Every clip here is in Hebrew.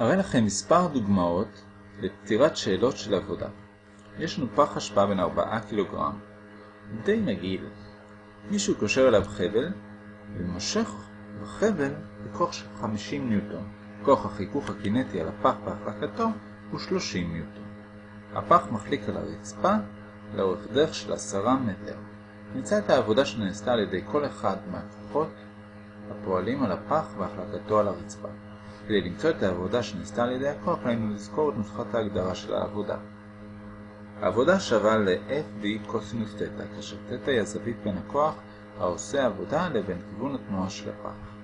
אראה לכם מספר דוגמאות לפתירת שאלות של עבודה. יש לנו פח אשפה בין 4 קילוגרם, די מגעיל. מישהו קושר אליו חבל ומושך בחבל בכוח של 50 ניוטון. כוח החיכוך הקינטי על הפח בהחלקתו הוא 30 ניוטון. הפח מחליק על הרצפה לאורך דרך של 10 מטר. נמצא את העבודה שנעשתה על ידי כל אחד מהכוחות הפועלים על הפח והחלקתו על הרצפה. כדי למצוא את העבודה שנעשתה על ידי הכוח, עלינו לזכור את נוסחת ההגדרה של העבודה. העבודה שווה ל-FD קוסינוס תטא, כאשר תטא היא הזווית בין הכוח העושה עבודה לבין כיוון התנועה של הפח.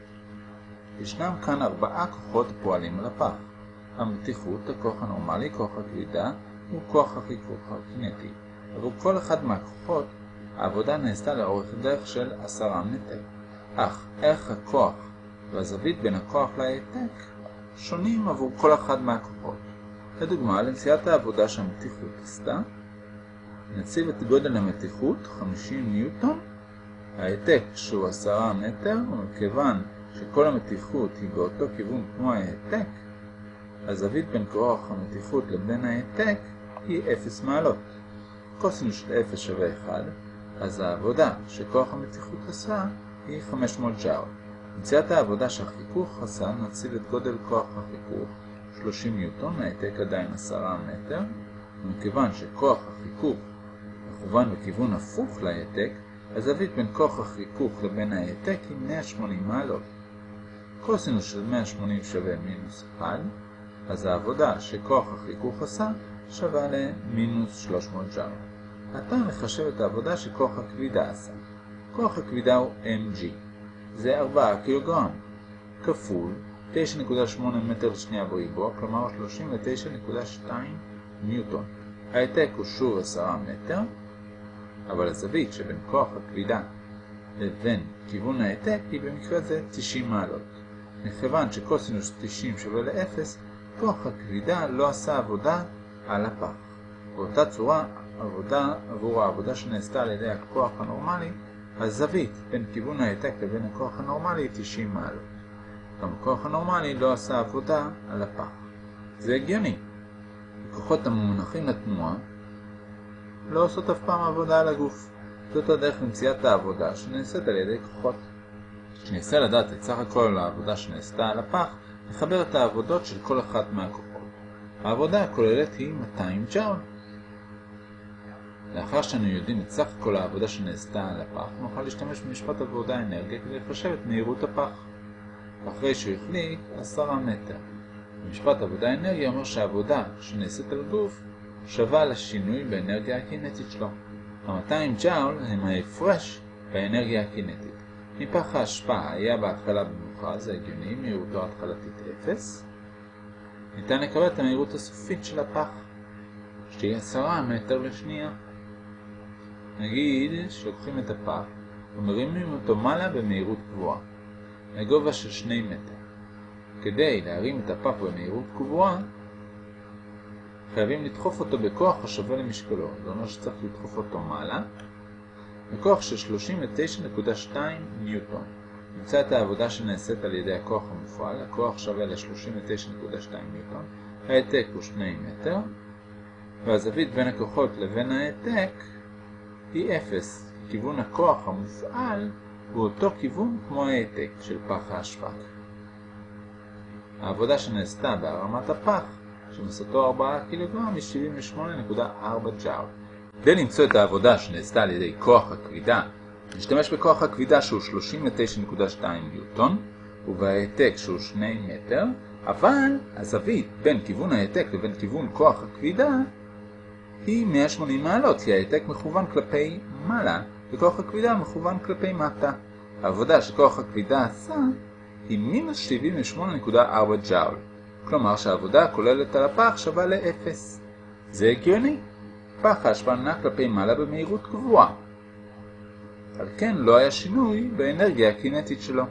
ישנם כאן ארבעה כוחות הפועלים על הפח. המתיחות, הכוח הנורמלי, כוח הכבידה וכוח החיכוך הקינטי. עבור כל אחד מהכוחות, העבודה נעשתה לאורך דרך של עשרה מטר. אך ערך הכוח והזווית בין הכוח להעתק שונים עבור כל אחד מהכוחות. לדוגמה, למציאת העבודה שהמתיחות עשתה, נציב את גודל המתיחות 50 ניוטון, ההעתק שהוא 10 מטר, ומכיוון שכל המתיחות היא באותו כיוון כמו ההעתק, הזווית בין כוח המתיחות לבין ההעתק היא 0 מעלות. קוסינוס של 0 שווה 1, אז העבודה שכוח המתיחות עשה היא 500 ג'אול. מציאת העבודה שהחיכוך עשה נציב את גודל כוח החיכוך 30 ניוטון, ההעתק עדיין 10 מטר, ומכיוון שכוח החיכוך מכוון בכיוון הפוך להעתק, הזווית בין כוח החיכוך לבין ההעתק היא 180 מעלות. קוסינוס של 180 שווה מינוס 1, אז העבודה שכוח החיכוך עשה שווה למינוס 300 ג'אול. עתה נחשב את העבודה שכוח הכבידה עשה. כוח הכבידה הוא mg. זה 4 קילוגרם, כפול 9.8 מטר לשנייה בריבוע, כלומר 39.2 ניוטון. ההעתק הוא שוב 10 מטר, אבל הזווית שבין כוח הכבידה לבין כיוון ההעתק היא במקרה זה 90 מעלות. מכיוון שקוסינוס 90 שווה ל-0, כוח הכבידה לא עשה עבודה על הפח. באותה צורה, עבודה עבור העבודה שנעשתה על ידי הכוח הנורמלי, הזווית בין כיוון ההעתק לבין הכוח הנורמלי היא 90 מעלות. גם הכוח הנורמלי לא עשה עבודה על הפח. זה הגיוני. הכוחות המונחים לתנועה לא עושות אף פעם עבודה על הגוף. זאת הדרך למציאת העבודה שנעשית על ידי כוחות. כשננסה לדעת את סך הכל העבודה שנעשתה על הפח, נחבר את העבודות של כל אחת מהכוחות. העבודה הכוללת היא 200 ג'אול. לאחר שאנו יודעים את סך כל העבודה שנעשתה על הפח, נוכל להשתמש במשפט עבודה אנרגיה כדי לחשב את מהירות הפח. אחרי שהוא החליק 10 מטר. במשפט עבודה אנרגיה אומר שהעבודה שנעשית על גוף שווה לשינוי באנרגיה הקינטית שלו. ה-200 ג'אול הם ההפרש באנרגיה הקינטית. מפח ההשפעה היה בהתחלה במוחה, זה הגיוני, מהירותו התחלתית 0. ניתן לקבל את המהירות הסופית של הפח, שתהיה 10 מטר לשנייה. נגיד שלוקחים את הפח ומרימים אותו מעלה במהירות גבוהה, לגובה של 2 מטר. כדי להרים את הפח במהירות גבוהה, חייבים לדחוף אותו בכוח השווה למשקלו, זה אומר שצריך לדחוף אותו מעלה, בכוח של 39.2 ניוטון. נמצא את העבודה שנעשית על ידי הכוח המופעל, הכוח שווה ל-39.2 ניוטון, ההעתק הוא 2 מטר, והזווית בין הכוחות לבין ההעתק היא 0, כיוון הכוח המופעל הוא אותו כיוון כמו ההעתק של פח האשפה. העבודה שנעשתה בהרמת הפח, שמסתו 4 קילוגרם, היא 78.4 ג'אול. כדי למצוא את העבודה שנעשתה על ידי כוח הכבידה, נשתמש בכוח הכבידה שהוא 39.2 ניוטון, ובהעתק שהוא 2 מטר, אבל הזווית בין כיוון ההעתק לבין כיוון כוח הכבידה היא 180 מעלות, כי ההעתק מכוון כלפי מעלה, וכוח הכבידה מכוון כלפי מטה. העבודה שכוח הכבידה עשה היא מינוס 78.4 ג'אול, כלומר שהעבודה הכוללת על הפח שווה ל-0. זה הגיוני. פח ההשפעה נע כלפי מעלה במהירות גבוהה. על כן לא היה שינוי באנרגיה הקינטית שלו.